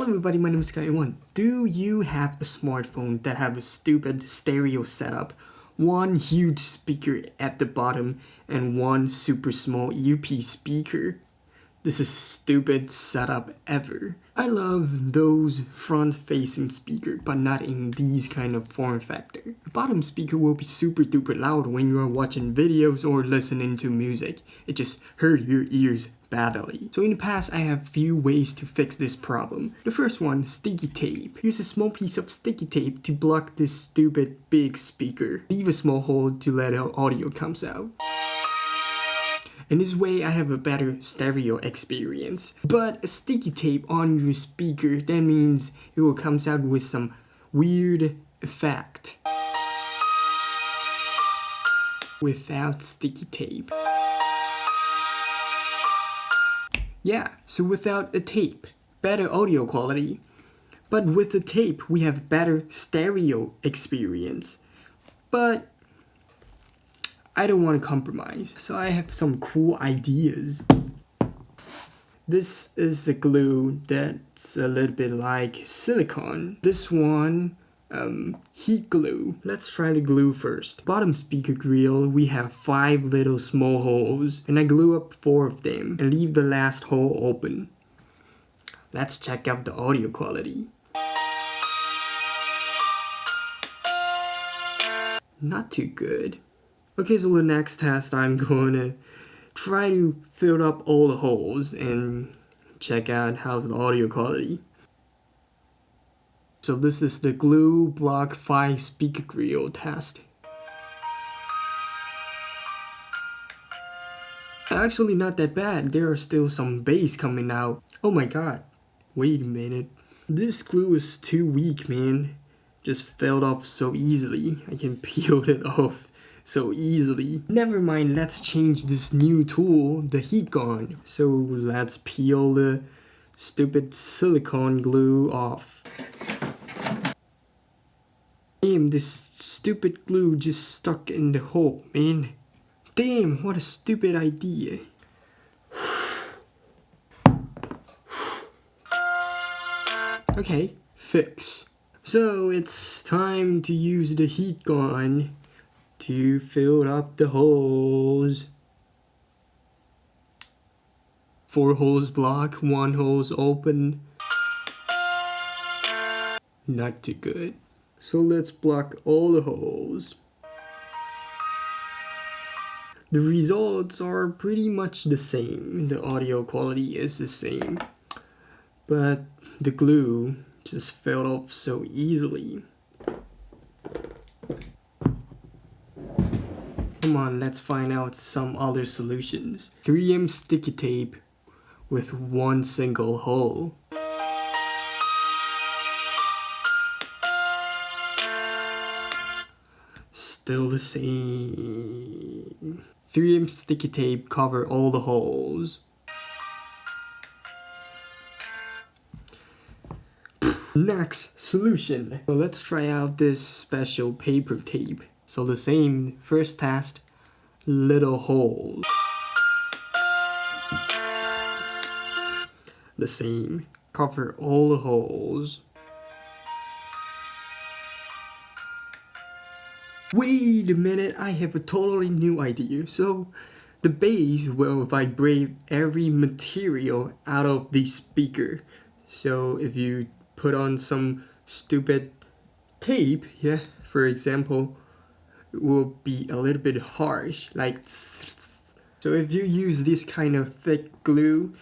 Hello everybody, my name is Kaiwan. Do you have a smartphone that have a stupid stereo setup? One huge speaker at the bottom and one super small UP speaker? This is stupid setup ever. I love those front-facing speaker, but not in these kind of form factor. The bottom speaker will be super duper loud when you are watching videos or listening to music. It just hurt your ears badly. So in the past, I have few ways to fix this problem. The first one, sticky tape. Use a small piece of sticky tape to block this stupid big speaker. Leave a small hole to let audio comes out. In this way, I have a better stereo experience. But a sticky tape on your speaker, that means it will comes out with some weird effect. Without sticky tape. Yeah, so without a tape, better audio quality. But with the tape, we have better stereo experience. But I don't want to compromise, so I have some cool ideas. This is a glue that's a little bit like silicone. This one, um, heat glue. Let's try the glue first. Bottom speaker grill, we have five little small holes, and I glue up four of them and leave the last hole open. Let's check out the audio quality. Not too good. Okay, so the next test I'm going to try to fill up all the holes and check out how's the audio quality. So this is the glue block 5 speaker grill test. Actually not that bad, there are still some bass coming out. Oh my god, wait a minute. This glue is too weak man. Just fell off so easily, I can peel it off so easily. Never mind, let's change this new tool, the heat gun. So let's peel the stupid silicone glue off. Damn, this stupid glue just stuck in the hole, man. Damn, what a stupid idea. okay, fix. So it's time to use the heat gun to fill up the holes. Four holes block, one hole's open. Not too good. So let's block all the holes. The results are pretty much the same. The audio quality is the same. But the glue just fell off so easily. Come on, let's find out some other solutions. 3M sticky tape with one single hole. Still the same. 3M sticky tape cover all the holes. Next solution. So let's try out this special paper tape. So the same first test, little hole. The same, cover all the holes. Wait a minute, I have a totally new idea. So the bass will vibrate every material out of the speaker. So if you put on some stupid tape, yeah, for example, will be a little bit harsh like so if you use this kind of thick glue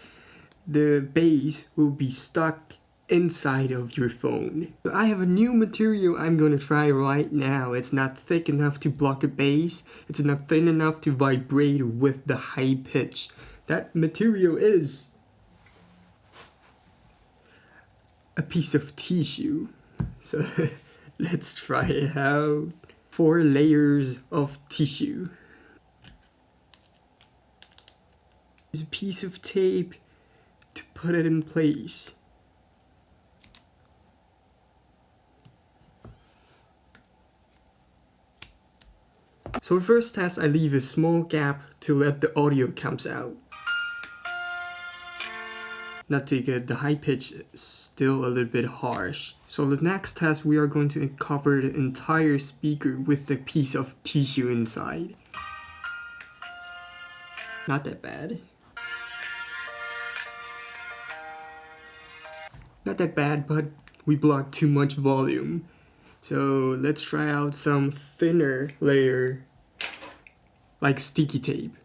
the bass will be stuck inside of your phone. I have a new material I'm gonna try right now. It's not thick enough to block the bass. It's not thin enough to vibrate with the high pitch. That material is a piece of tissue. So let's try it out four layers of tissue. Use a piece of tape to put it in place. So first test I leave a small gap to let the audio comes out. Not too good. The high pitch still a little bit harsh. So the next test, we are going to cover the entire speaker with a piece of tissue inside. Not that bad. Not that bad, but we blocked too much volume. So let's try out some thinner layer like sticky tape.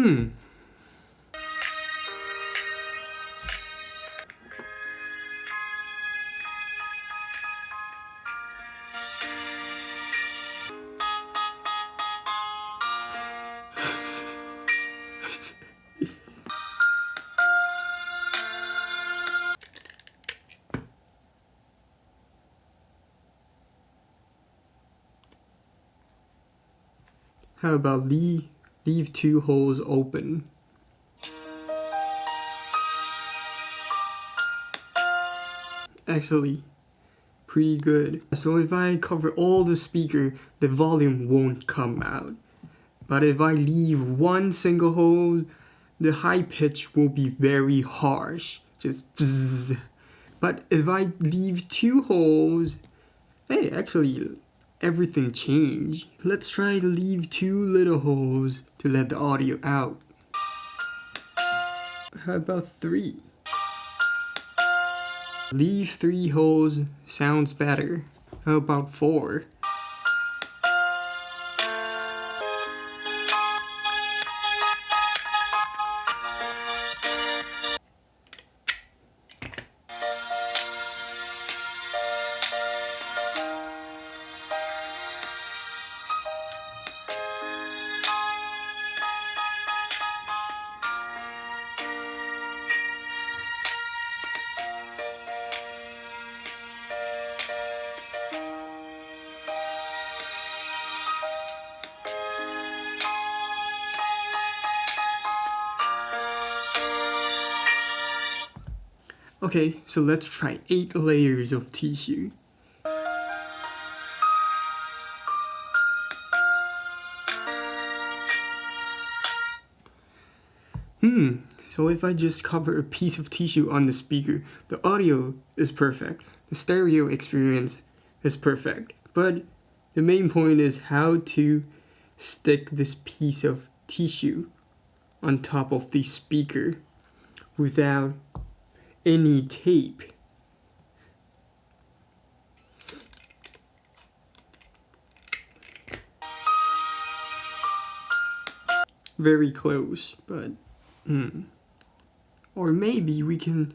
Hmm. How about leave, leave two holes open? Actually, pretty good. So if I cover all the speaker, the volume won't come out. But if I leave one single hole, the high pitch will be very harsh. Just bzzz. But if I leave two holes, hey, actually, everything changed. Let's try to leave two little holes to let the audio out. How about three? Leave three holes sounds better. How about four? Okay, so let's try 8 layers of tissue. Hmm, so if I just cover a piece of tissue on the speaker, the audio is perfect. The stereo experience is perfect. But the main point is how to stick this piece of tissue on top of the speaker without any tape. Very close, but hmm. Or maybe we can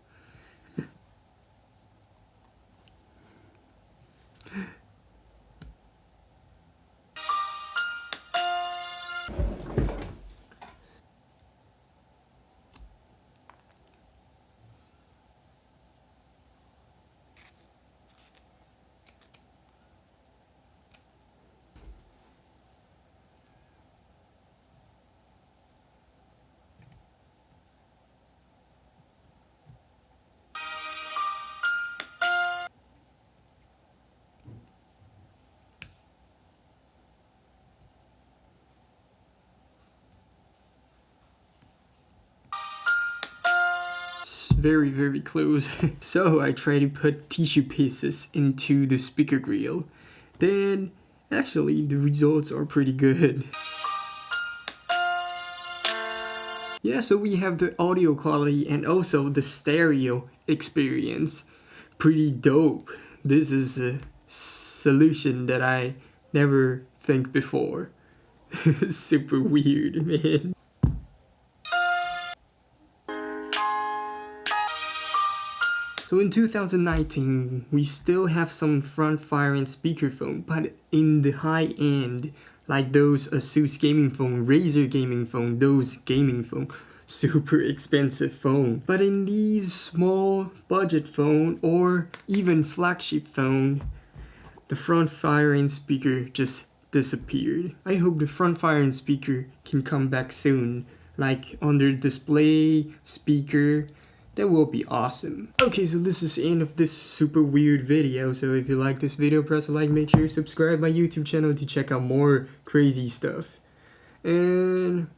very very close. So I try to put tissue pieces into the speaker grill. Then actually the results are pretty good. Yeah so we have the audio quality and also the stereo experience. Pretty dope. This is a solution that I never think before. Super weird man So in 2019, we still have some front firing speakerphone, but in the high end, like those Asus gaming phone, Razer gaming phone, those gaming phone, super expensive phone. But in these small budget phone or even flagship phone, the front firing speaker just disappeared. I hope the front firing speaker can come back soon, like under display, speaker, that will be awesome. Okay, so this is the end of this super weird video. So if you like this video, press like, make sure you subscribe my YouTube channel to check out more crazy stuff. And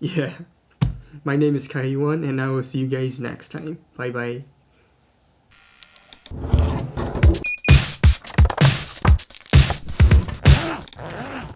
yeah, my name is Kaiwan and I will see you guys next time. Bye bye.